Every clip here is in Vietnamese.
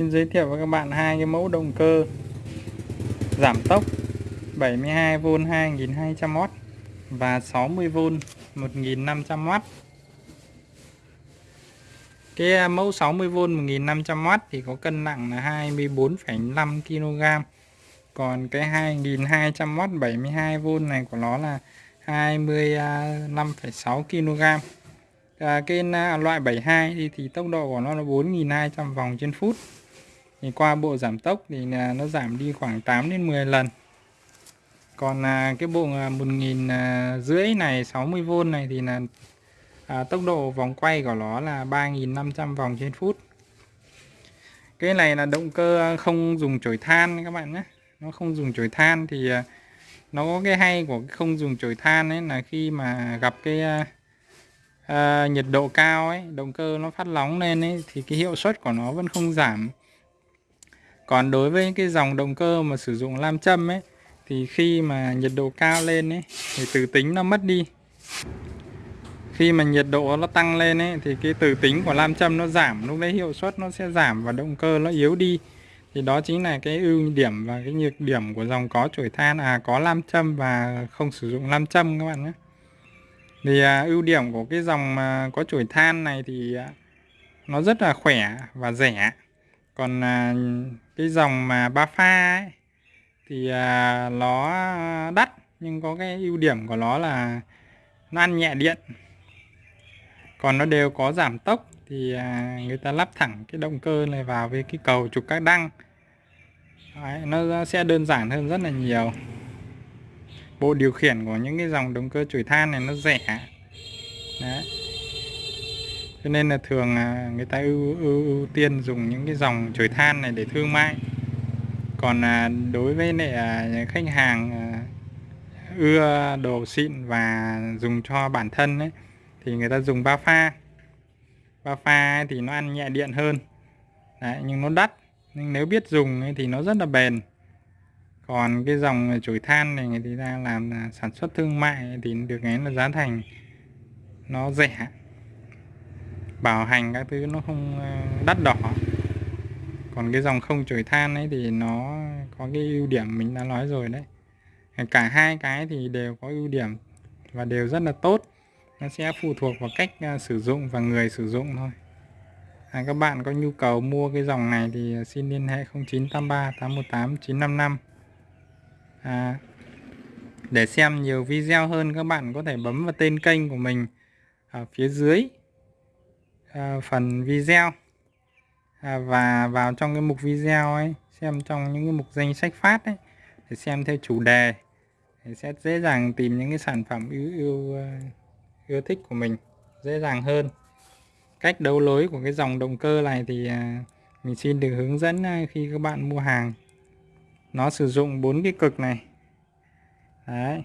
Xin giới thiệu với các bạn hai cái mẫu động cơ giảm tốc 72V 2200W và 60V 1500W. Cái à, mẫu 60V 1500W thì có cân nặng là 24,5 kg. Còn cái 2200W 72V này của nó là 25,6 à, kg à, cái à, loại 72 thì, thì tốc độ của nó là 4.200 vòng trên phút thì qua bộ giảm tốc thì nó giảm đi khoảng 8 đến 10 lần. Còn à, cái bộ à, 1000 à, rưỡi này 60V này thì là à, tốc độ vòng quay của nó là 3.500 vòng trên phút. Cái này là động cơ không dùng chổi than các bạn nhé. Nó không dùng chổi than thì nó có cái hay của không dùng chổi than ấy là khi mà gặp cái à, nhiệt độ cao ấy động cơ nó phát nóng lên ấy thì cái hiệu suất của nó vẫn không giảm còn đối với cái dòng động cơ mà sử dụng lam châm ấy thì khi mà nhiệt độ cao lên ấy thì từ tính nó mất đi. Khi mà nhiệt độ nó tăng lên ấy thì cái từ tính của lam châm nó giảm lúc đấy hiệu suất nó sẽ giảm và động cơ nó yếu đi. Thì đó chính là cái ưu điểm và cái nhược điểm của dòng có chổi than à có lam châm và không sử dụng lam châm các bạn nhé. Thì à, ưu điểm của cái dòng mà có chổi than này thì à, nó rất là khỏe và rẻ còn à, cái dòng mà ba pha ấy, thì à, nó đắt nhưng có cái ưu điểm của nó là nó ăn nhẹ điện. Còn nó đều có giảm tốc thì à, người ta lắp thẳng cái động cơ này vào với cái cầu trục các đăng. Đấy, nó sẽ đơn giản hơn rất là nhiều. Bộ điều khiển của những cái dòng động cơ chổi than này nó rẻ. Đấy cho nên là thường người ta ưu, ưu, ưu tiên dùng những cái dòng chổi than này để thương mại. Còn à, đối với lại à, khách hàng à, ưa đồ xịn và dùng cho bản thân ấy, thì người ta dùng ba pha. Ba pha thì nó ăn nhẹ điện hơn. Đấy, nhưng nó đắt. Nhưng nếu biết dùng ấy, thì nó rất là bền. Còn cái dòng chổi than này người ta làm sản xuất thương mại thì được cái là giá thành nó rẻ bảo hành các thứ nó không ờ, đắt đỏ. Còn cái dòng không chổi than ấy thì nó có cái ưu điểm mình đã nói rồi đấy. Cả hai cái thì đều có ưu điểm và đều rất là tốt. Nó sẽ phụ thuộc vào cách ờ, sử dụng và người sử dụng thôi. À, các bạn có nhu cầu mua cái dòng này thì xin liên hệ 0983 818 955 à, để xem nhiều video hơn các bạn có thể bấm vào tên kênh của mình ở phía dưới à, phần video. À, và vào trong cái mục video ấy xem trong những cái mục danh sách phát ấy để xem theo chủ đề thì sẽ dễ dàng tìm những cái sản phẩm yêu yêu yêu thích của mình dễ dàng hơn. Cách đấu lối của cái dòng động cơ này thì à, mình xin được hướng dẫn à, khi các bạn mua hàng. Nó sử dụng bốn cái cực này. Đấy.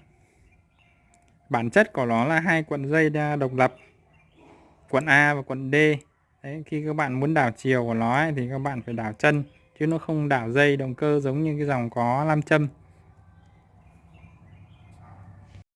Bản chất của nó là hai cuộn dây độc lập quận A và quận D. Đấy khi các bạn muốn đảo chiều của nó ấy, thì các bạn phải đảo chân chứ nó không đảo dây động cơ giống như cái dòng có nam châm.